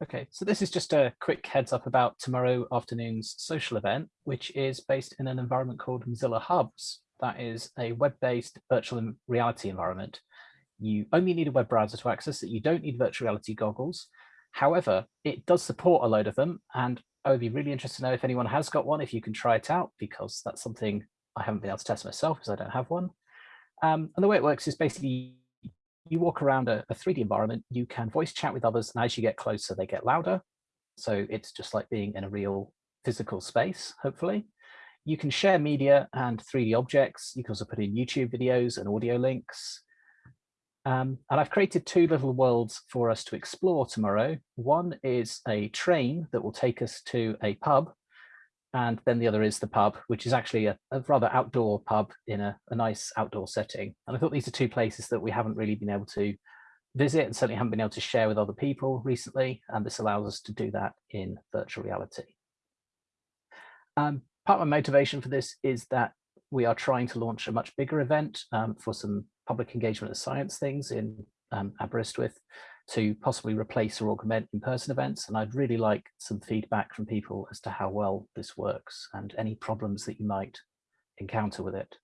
Okay, so this is just a quick heads up about tomorrow afternoon's social event, which is based in an environment called Mozilla Hubs. That is a web-based virtual reality environment. You only need a web browser to access it. You don't need virtual reality goggles. However, it does support a load of them. And I would be really interested to know if anyone has got one, if you can try it out, because that's something I haven't been able to test myself because I don't have one. Um, and the way it works is basically you walk around a, a 3D environment, you can voice chat with others, and as you get closer, they get louder. So it's just like being in a real physical space, hopefully. You can share media and 3D objects. You can also put in YouTube videos and audio links. Um, and I've created two little worlds for us to explore tomorrow. One is a train that will take us to a pub and then the other is the pub, which is actually a, a rather outdoor pub in a, a, nice outdoor setting. And I thought these are two places that we haven't really been able to visit and certainly haven't been able to share with other people recently. And this allows us to do that in virtual reality. Um, part of my motivation for this is that we are trying to launch a much bigger event um, for some public engagement of science things in um, Aberystwyth to possibly replace or augment in-person events. And I'd really like some feedback from people as to how well this works and any problems that you might encounter with it.